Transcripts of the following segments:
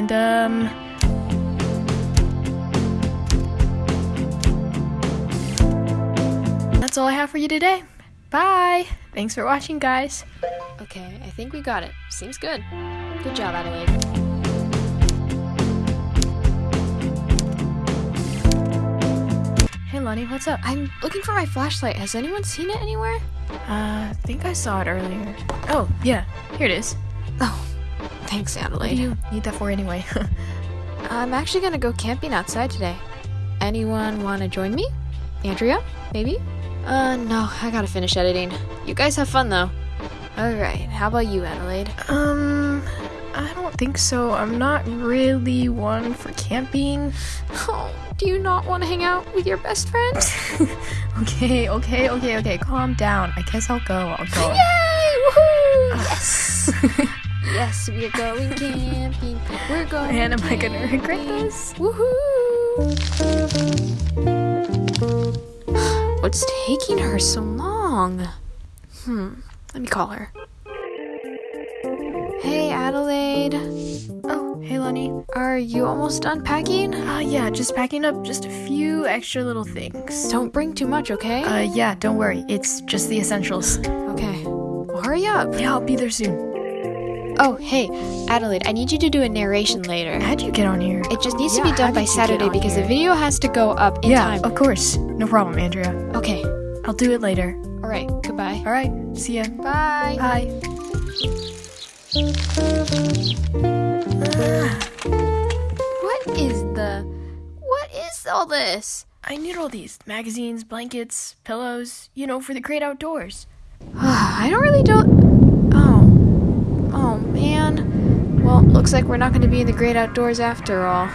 And, um... That's all I have for you today. Bye! Thanks for watching, guys. Okay, I think we got it. Seems good. Good job, Adelaide. Hey, Lonnie, what's up? I'm looking for my flashlight. Has anyone seen it anywhere? Uh, I think I saw it earlier. Oh, yeah, here it is. Oh, thanks, What do Adelaide. you need that for anyway? I'm actually gonna go camping outside today. Anyone wanna join me? Andrea? Maybe? Uh, no, I gotta finish editing. You guys have fun though. Alright, how about you, Adelaide? um, I don't think so. I'm not really one for camping. Oh, do you not wanna hang out with your best friend? okay, okay, okay, okay, calm down. I guess I'll go. I'll go. Yay! Woohoo! Yes! Yes, we're going camping. We're going Man, am I gonna regret this? Woohoo! What's taking her so long? Hmm, let me call her. Hey, Adelaide. Oh, hey, Lenny. Are you almost done packing? Uh, yeah, just packing up just a few extra little things. Don't bring too much, okay? Uh, yeah, don't worry. It's just the essentials. okay. Well, hurry up. Yeah, I'll be there soon. Oh, hey, Adelaide, I need you to do a narration later. How'd you get on here? It just needs Yeah, to be done by did you get Saturday because the video has to go up in yeah, time. of course. No problem, Andrea. Okay. I'll do it later. All right. Goodbye. All right, see ya. Bye. Bye. Ah. What is the What is all this? I need all these magazines, blankets, pillows, you know, for the great outdoors. I don't really don't Oh. Oh man. Well, looks like we're not going to be in the great outdoors after all.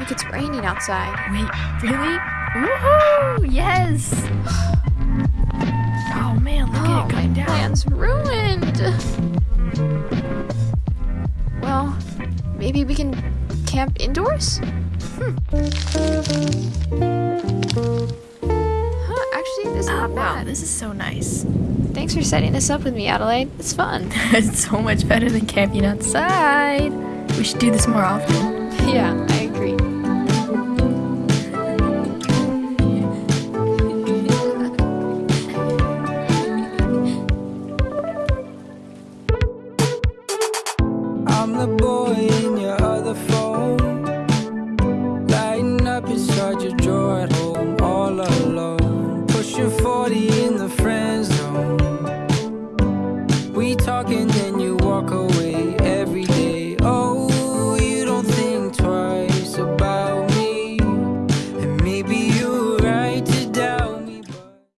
Look, it's raining outside. Wait, really? Woohoo! Yes! Oh man, look Oh, at it coming my down. plan's ruined. Well, maybe we can camp indoors? Hmm. Huh, this is Oh, not wow, this is so nice. Thanks for setting this up with me, Adelaide. It's fun. it's so much better than camping outside. We should do this more often. yeah, I agree. I'm the boy in your other phone. Lighting up inside your drawer shorty in the friend zone. We talking